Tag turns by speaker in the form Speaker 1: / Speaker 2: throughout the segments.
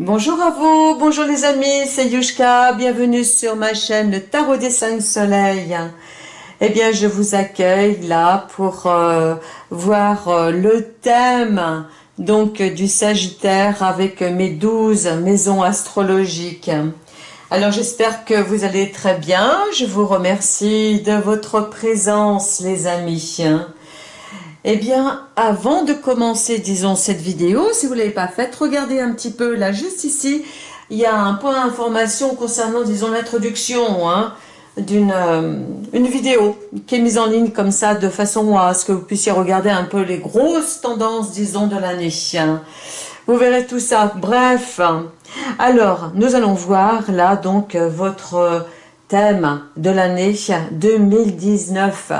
Speaker 1: Bonjour à vous, bonjour les amis, c'est Yushka, bienvenue sur ma chaîne Tarot des 5 Soleils. Eh bien, je vous accueille là pour euh, voir euh, le thème donc du Sagittaire avec mes 12 maisons astrologiques. Alors, j'espère que vous allez très bien. Je vous remercie de votre présence, les amis. Eh bien, avant de commencer, disons, cette vidéo, si vous ne l'avez pas faite, regardez un petit peu, là, juste ici, il y a un point d'information concernant, disons, l'introduction hein, d'une euh, une vidéo qui est mise en ligne comme ça, de façon à ce que vous puissiez regarder un peu les grosses tendances, disons, de l'année. Vous verrez tout ça. Bref, alors, nous allons voir, là, donc, votre thème de l'année 2019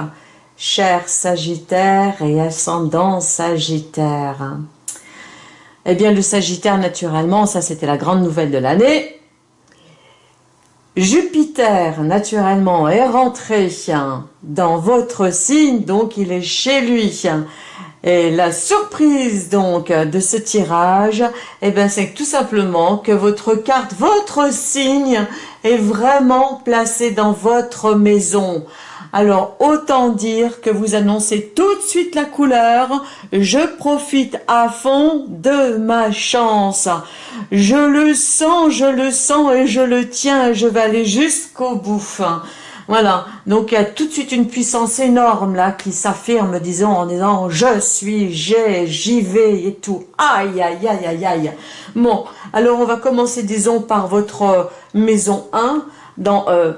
Speaker 1: cher Sagittaire et ascendant Sagittaire. Eh bien, le Sagittaire, naturellement, ça c'était la grande nouvelle de l'année. Jupiter, naturellement, est rentré dans votre signe, donc il est chez lui. Et la surprise donc de ce tirage, eh bien c'est tout simplement que votre carte, votre signe est vraiment placé dans votre maison. Alors autant dire que vous annoncez tout de suite la couleur, je profite à fond de ma chance. Je le sens, je le sens et je le tiens je vais aller jusqu'au bout. Voilà, donc il y a tout de suite une puissance énorme là qui s'affirme, disons, en disant « je suis, j'ai, j'y vais » et tout. Aïe, aïe, aïe, aïe, aïe. Bon, alors on va commencer, disons, par votre maison 1, dans euh,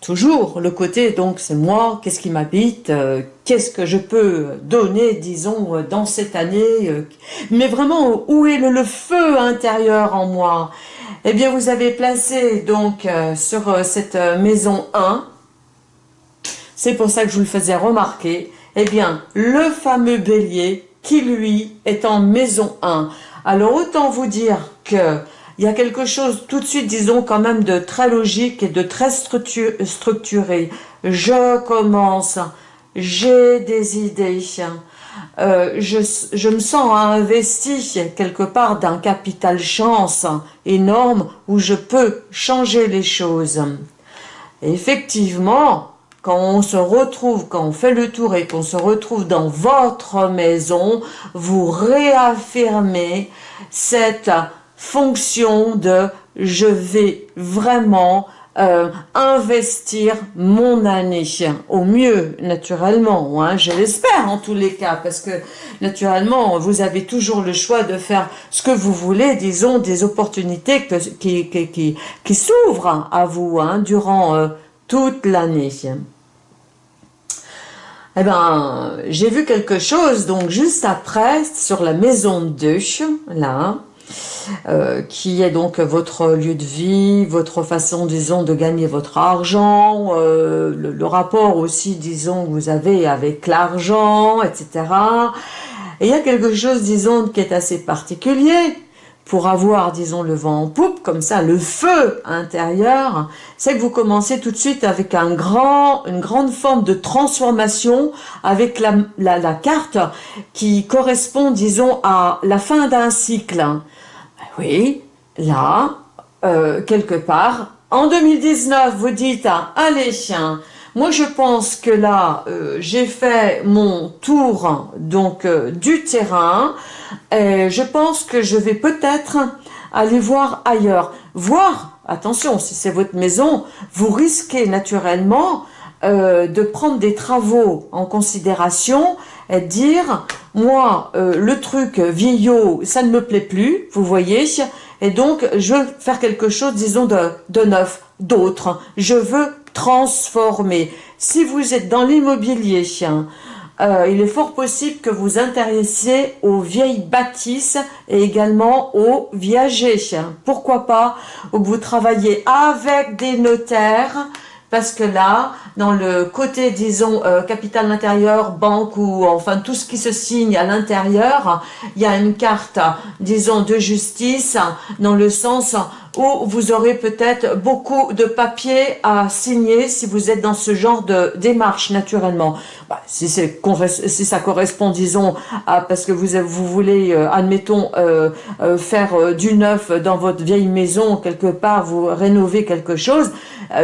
Speaker 1: toujours le côté, donc c'est moi, qu'est-ce qui m'habite, euh, qu'est-ce que je peux donner, disons, euh, dans cette année, euh, mais vraiment, où est le, feu intérieur en moi? Eh bien, vous avez placé donc sur cette maison 1, c'est pour ça que je vous le faisais remarquer, eh bien, le fameux bélier qui, lui, est en maison 1. Alors, autant vous dire que il y a quelque chose tout de suite, disons, quand même de très logique et de très structuré. Je commence, j'ai des idées, euh, je, je, me sens investi quelque part d'un capital chance énorme où je peux changer les choses. effectivement, quand on se retrouve, quand on fait le tour et qu'on se retrouve dans votre maison, vous réaffirmez cette fonction de je vais vraiment euh, investir mon année. Au mieux naturellement hein, je l'espère en tous les cas parce que naturellement vous avez toujours le choix de faire ce que vous voulez disons des opportunités qui, qui, qui, s'ouvrent à vous hein, durant euh, toute l'année. Eh ben, j'ai vu quelque chose, donc juste après, sur la maison 2, là, euh, qui est donc votre lieu de vie, votre façon, disons, de gagner votre argent, euh, le, rapport aussi, disons, que vous avez avec l'argent, etc. Et il y a quelque chose, disons, qui est assez particulier pour avoir, disons, le vent en poupe, comme ça, le feu intérieur, c'est que vous commencez tout de suite avec une grande forme de transformation avec la carte qui correspond, disons, à la fin d'un cycle. Oui, là, euh, quelque part, en 2019, vous dites, allez, moi je pense que là, euh, j'ai fait mon tour donc euh, du terrain, je pense que je vais peut-être aller voir ailleurs. Voir, attention, si c'est votre maison, vous risquez naturellement de prendre des travaux en considération dire moi, euh, le truc vieillot, ça ne me plaît plus, vous voyez, et donc je veux faire quelque chose, disons, de, de neuf, d'autre. Je veux transformer. Si vous êtes dans l'immobilier, euh, il est fort possible que vous intéressiez aux vieilles bâtisses et également aux viagers. Pourquoi pas? Vous travaillez avec des notaires, parce que là, dans le côté, disons, euh, capital intérieur, banque ou enfin tout ce qui se signe à l'intérieur, il y a une carte, disons, de justice dans le sens ou vous aurez peut-être beaucoup de papiers à signer si vous êtes dans ce genre de démarche naturellement. Bah, si, ça correspond, disons, à parce que vous, vous voulez, euh, admettons, euh, euh, faire du neuf dans votre vieille maison, quelque part, vous rénover quelque chose,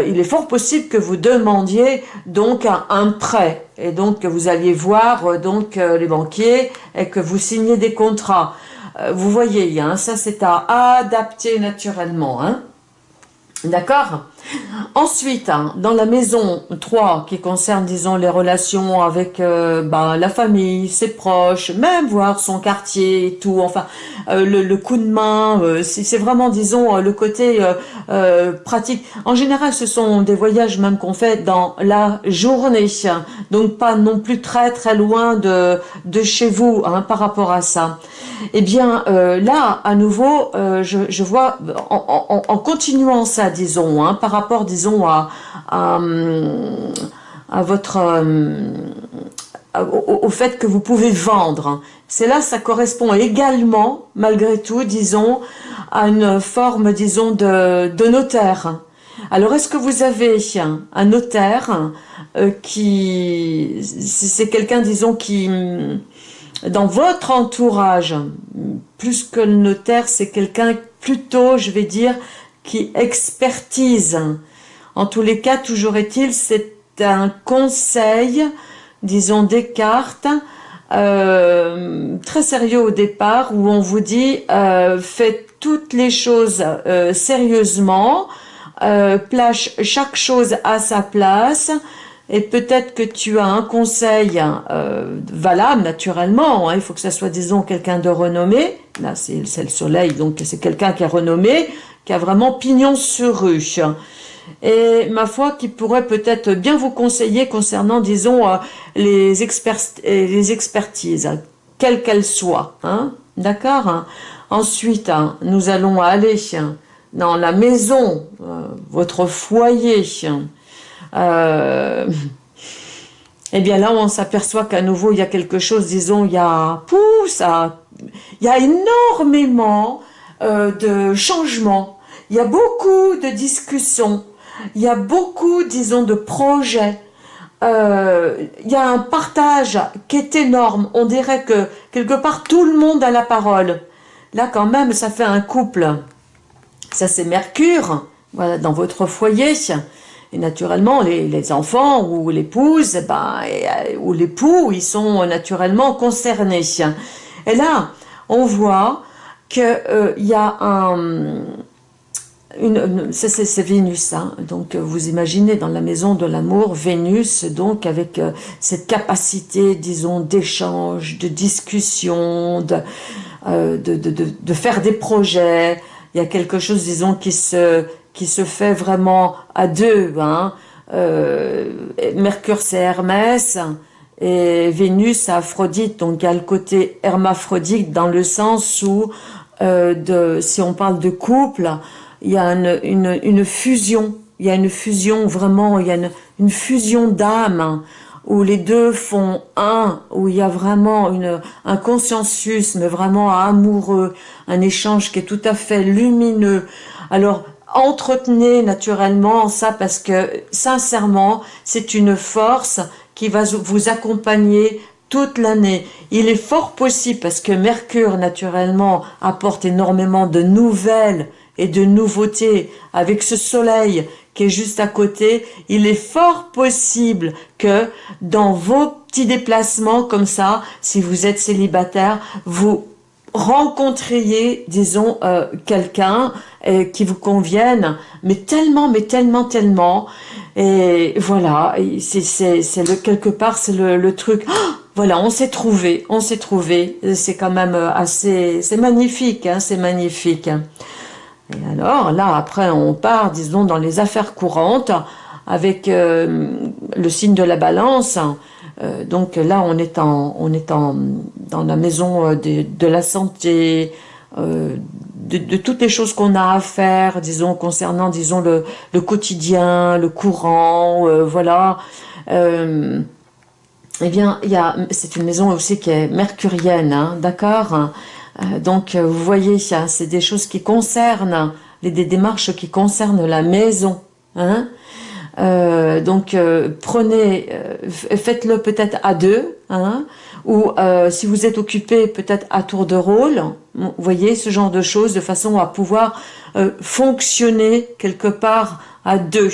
Speaker 1: il est fort possible que vous demandiez donc un, prêt et donc que vous alliez voir donc les banquiers et que vous signiez des contrats. Vous voyez, hein, ça c'est à adapter naturellement. Hein. D'accord? Ensuite, hein, dans la maison 3, qui concerne, disons, les relations avec euh, ben, la famille, ses proches, même voir son quartier et tout, enfin, euh, le, coup de main, euh, c'est vraiment, disons, le côté pratique. En général, ce sont des voyages même qu'on fait dans la journée, donc pas non plus très très loin de, de chez vous hein, par rapport à ça. Eh bien, là, à nouveau, je, vois, en, continuant ça, disons, hein, par rapport, disons, à, votre... au, fait que vous pouvez vendre. C'est là, ça correspond également, malgré tout, disons, à une forme, disons, de, de notaire. Alors, est-ce que vous avez un notaire euh, qui... C'est quelqu'un, disons, qui... Dans votre entourage, plus que le notaire, c'est quelqu'un plutôt, je vais dire, qui expertise. En tous les cas, toujours est-il, c'est un conseil, disons Descartes, euh, très sérieux au départ, où on vous dit euh, faites toutes les choses euh, sérieusement, euh, place chaque chose à sa place, et peut-être que tu as un conseil valable naturellement, hein, il faut que ça soit disons quelqu'un de renommé, là c'est le soleil, donc c'est quelqu'un qui est renommé, qui a vraiment pignon sur rue et ma foi qui pourrait peut-être bien vous conseiller concernant, disons, euh, les, les expertises, quelles qu'elles soient. Hein D'accord Ensuite, hein, nous allons aller dans la maison, euh, votre foyer. Euh, eh bien là, on s'aperçoit qu'à nouveau, il y a quelque chose, disons, il y a, ça, il y a énormément de changements. Il y a beaucoup de discussions il y a beaucoup, disons, de projets. Euh, il y a un partage qui est énorme. On dirait que quelque part tout le monde a la parole. Là quand même, ça fait un couple. Ça c'est Mercure, voilà, dans votre foyer. Et naturellement, les, enfants ou l'épouse, ben, ou l'époux, ils sont naturellement concernés. Et là, on voit qu'il euh, y a un, c'est Vénus, hein. donc euh, vous imaginez dans la maison de l'amour, Vénus, donc avec euh, cette capacité, disons, d'échange, de discussion, de, de, de, de, faire des projets, il y a quelque chose, disons, qui se, qui se fait vraiment à deux, hein. Mercure c'est Hermès, et Vénus Aphrodite, donc il y a le côté hermaphrodite dans le sens où, de, si on parle de couple, il y a une, une, fusion, il y a une fusion vraiment, il y a une, fusion d'âme où les deux font un, où il y a vraiment une, un consensus, mais vraiment amoureux, un échange qui est tout à fait lumineux. Alors, entretenez naturellement ça parce que, sincèrement, c'est une force qui va vous accompagner toute l'année. Il est fort possible, parce que Mercure, naturellement, apporte énormément de nouvelles et de nouveautés avec ce soleil qui est juste à côté, il est fort possible que dans vos petits déplacements comme ça, si vous êtes célibataire, vous rencontriez, disons, euh, quelqu'un euh, qui vous convienne, mais tellement, mais tellement, tellement. Et voilà, c'est quelque part, c'est le, truc. Oh, voilà, on s'est trouvé, on s'est trouvé. C'est quand même assez, c'est magnifique, hein, c'est magnifique. Et alors, là, après, on part, disons, dans les affaires courantes, avec euh, le signe de la balance. Euh, donc là, on est, en, on est en, dans la maison euh, de, de la santé, de, de, toutes les choses qu'on a à faire, disons, concernant, disons, le, le quotidien, le courant, voilà. eh bien, c'est une maison aussi qui est mercurienne, hein, d'accord? Euh, donc, euh, vous voyez, c'est des choses qui concernent des démarches qui concernent la maison. Hein? Euh, donc euh, prenez, euh, faites-le peut-être à deux, hein, ou si vous êtes occupé peut-être à tour de rôle, vous voyez ce genre de choses de façon à pouvoir fonctionner quelque part à deux.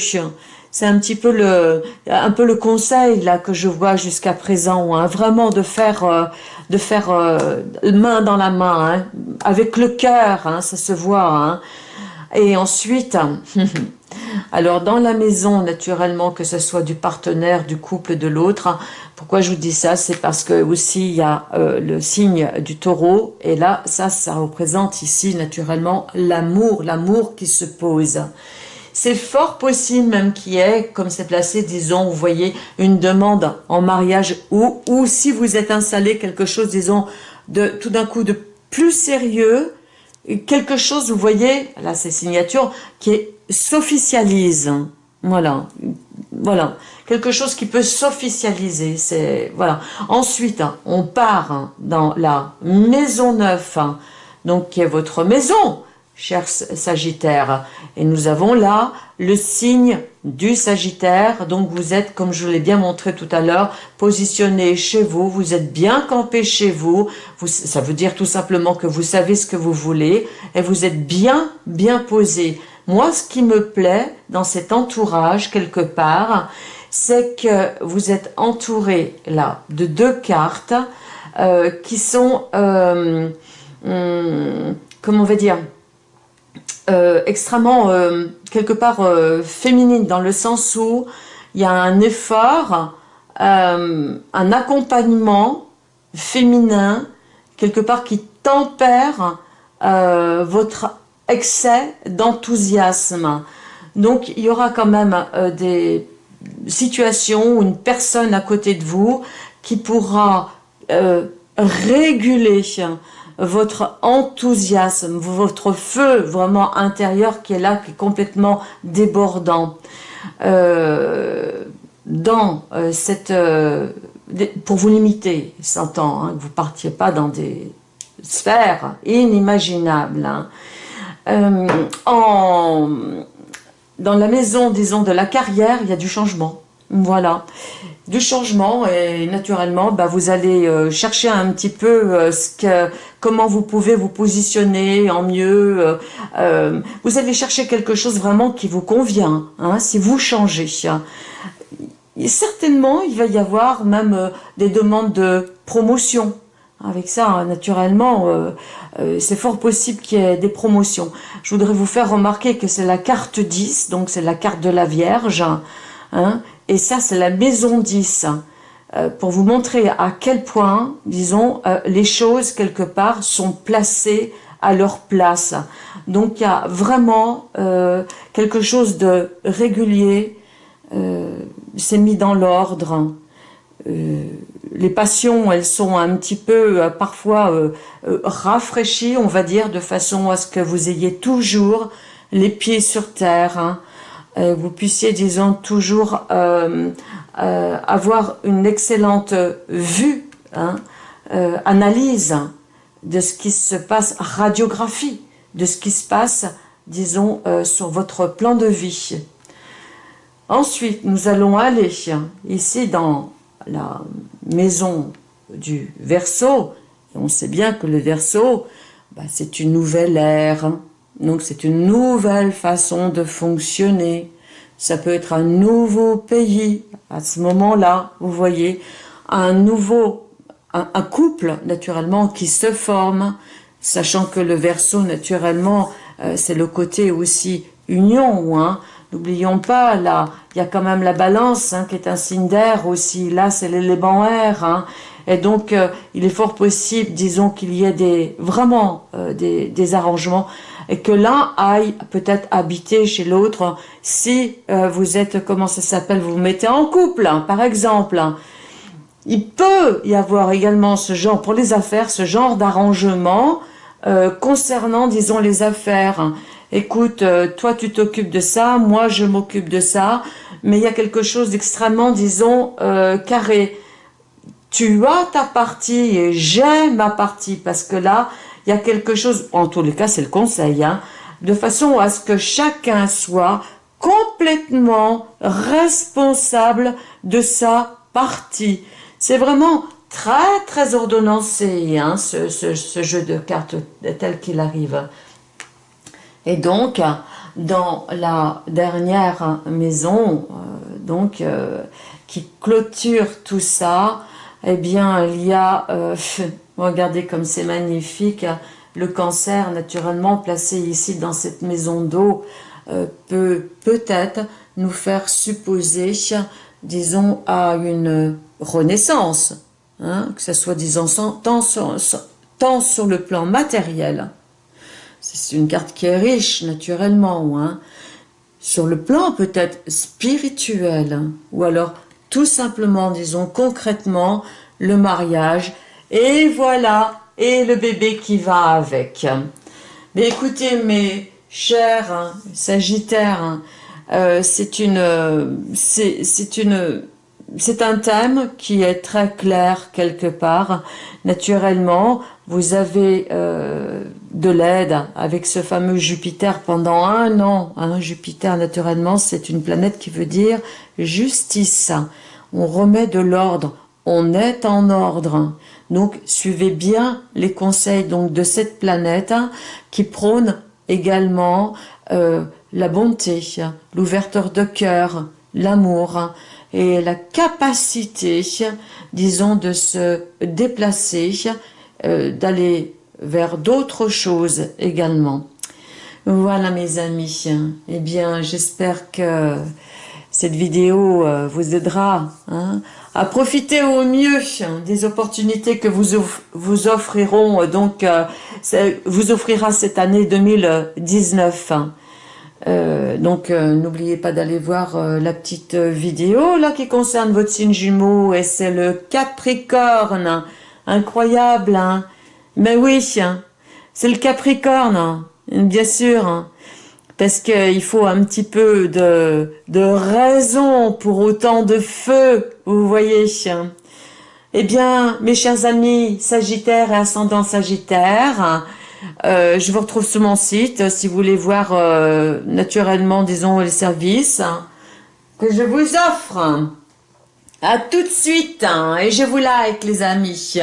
Speaker 1: C'est un petit peu le, un peu le conseil là que je vois jusqu'à présent, hein, vraiment de faire, de faire main dans la main, hein, avec le cœur, hein, ça se voit. Hein. Et ensuite, Alors dans la maison, naturellement, que ce soit du partenaire, du couple, de l'autre, pourquoi je vous dis ça? C'est parce que aussi il y a euh, le signe du taureau, et là, ça, ça représente ici naturellement l'amour, l'amour qui se pose. C'est fort possible même qu'il y ait, comme c'est placé, disons, vous voyez, une demande en mariage, ou, ou si vous êtes installé quelque chose, disons, tout d'un coup de plus sérieux, quelque chose, vous voyez, là c'est signature, qui est s'officialise. Voilà, voilà, quelque chose qui peut s'officialiser. C'est voilà. Ensuite, on part dans la maison neuve, donc qui est votre maison, cher Sagittaire. Et nous avons là le signe du Sagittaire. Donc vous êtes, comme je l'ai bien montré tout à l'heure, positionné chez vous. Vous êtes bien campé chez vous. vous. Ça veut dire tout simplement que vous savez ce que vous voulez et vous êtes bien, bien posé. Moi, ce qui me plaît dans cet entourage, quelque part, c'est que vous êtes entouré, là, de deux cartes euh, qui sont, euh, hum, comment on va dire, euh, extrêmement, quelque part, féminine, dans le sens où il y a un effort, un accompagnement féminin, quelque part, qui tempère votre excès d'enthousiasme. Donc, il y aura quand même euh, des situations où une personne à côté de vous qui pourra euh, réguler votre enthousiasme, votre feu vraiment intérieur qui est là, qui est complètement débordant. Euh, dans cette... pour vous limiter, s'entend, hein, que vous partiez pas dans des sphères inimaginables. Hein. Euh, dans la maison, disons, de la carrière, il y a du changement. Voilà, du changement et naturellement, bah, vous allez euh, chercher un petit peu euh, comment vous pouvez vous positionner en mieux. vous allez chercher quelque chose vraiment qui vous convient, hein, si vous changez. certainement, il va y avoir même des demandes de promotion. Avec ça, naturellement, euh, c'est fort possible qu'il y ait des promotions. Je voudrais vous faire remarquer que c'est la carte 10, donc c'est la carte de la Vierge, hein, et ça c'est la maison 10, euh, pour vous montrer à quel point, disons, euh, les choses quelque part sont placées à leur place. Donc il y a vraiment quelque chose de régulier, c'est mis dans l'ordre, euh, les passions, elles sont un petit peu euh, parfois euh, rafraîchies, on va dire, de façon à ce que vous ayez toujours les pieds sur terre. Hein. vous puissiez, disons, toujours avoir une excellente vue, hein, analyse de ce qui se passe, radiographie de ce qui se passe, disons, sur votre plan de vie. Ensuite, nous allons aller ici dans la maison du Verseau, on sait bien que le Verseau, bah, c'est une nouvelle ère, hein. donc c'est une nouvelle façon de fonctionner. Ça peut être un nouveau pays à ce moment-là, vous voyez, un nouveau, un, couple naturellement qui se forme, sachant que le Verseau naturellement, euh, c'est le côté aussi union, hein, N'oublions pas, là, il y a quand même la balance hein, qui est un signe d'air aussi. Là, c'est l'élément air. Hein. Et donc, euh, il est fort possible, disons, qu'il y ait des, vraiment euh, des, arrangements et que l'un aille peut-être habiter chez l'autre si euh, vous êtes, comment ça s'appelle, vous vous mettez en couple, hein, par exemple. Il peut y avoir également ce genre, pour les affaires, ce genre d'arrangement concernant, disons, les affaires écoute, euh, toi tu t'occupes de ça, moi je m'occupe de ça, mais il y a quelque chose d'extrêmement, disons, euh, carré. Tu as ta partie et j'ai ma partie, parce que là, il y a quelque chose, en tous les cas c'est le conseil, hein, de façon à ce que chacun soit complètement responsable de sa partie. C'est vraiment très très ordonnancé hein, ce, ce, jeu de cartes tel qu'il arrive. Et donc, dans la dernière maison, euh, donc euh, qui clôture tout ça, eh bien, il y a, euh, regardez comme c'est magnifique, le cancer naturellement placé ici dans cette maison d'eau peut peut-être nous faire supposer, disons, à une renaissance, hein, que ce soit, disons, tant tant sur le plan matériel, c'est une carte qui est riche, naturellement, hein. sur le plan peut-être spirituel, ou alors tout simplement, disons concrètement, le mariage, et voilà, et le bébé qui va avec. Mais écoutez, mes chers hein, Sagittaires, hein, euh, c'est une, c'est une, c'est un thème qui est très clair quelque part. Naturellement, vous avez euh, de l'aide avec ce fameux Jupiter pendant un an. Hein. Jupiter, naturellement, c'est une planète qui veut dire justice. On remet de l'ordre, on est en ordre. Donc, suivez bien les conseils de cette planète qui prône également euh, la bonté, l'ouverture de cœur, l'amour et la capacité, disons, de se déplacer, euh, d'aller vers d'autres choses également. Voilà mes amis, eh bien j'espère que cette vidéo euh, vous aidera hein, à profiter au mieux des opportunités que vous, vous offriront, donc euh, vous offrira cette année 2019. Euh, donc n'oubliez pas d'aller voir la petite vidéo là qui concerne votre signe jumeau et c'est le Capricorne, incroyable hein mais oui, c'est le Capricorne, hein. bien sûr, hein. parce qu'il faut un petit peu de, de raison pour autant de feu, vous voyez. Eh bien, mes chers amis Sagittaire et Ascendant Sagittaire, euh, je vous retrouve sur mon site si vous voulez voir euh, naturellement, disons, les services que je vous offre. À tout de suite, hein, et je vous like les amis.